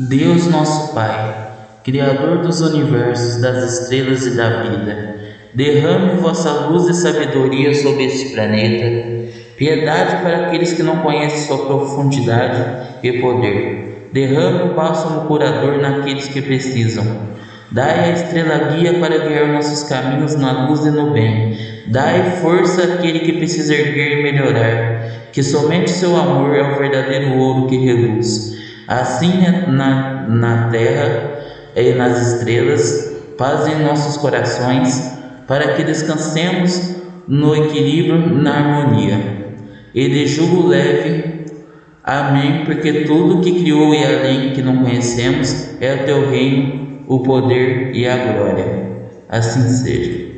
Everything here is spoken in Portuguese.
Deus nosso Pai, Criador dos universos, das estrelas e da vida, derrame vossa luz e sabedoria sobre este planeta, piedade para aqueles que não conhecem sua profundidade e poder. Derrame o bálsamo curador naqueles que precisam. Dai a estrela guia para guiar nossos caminhos na luz e no bem. Dai força àquele que precisa erguer e melhorar, que somente seu amor é o verdadeiro ouro que reluz. Assim é na, na terra e nas estrelas, paz em nossos corações, para que descansemos no equilíbrio, na harmonia. E de jugo leve, amém, porque tudo que criou e além que não conhecemos é o teu reino, o poder e a glória. Assim seja.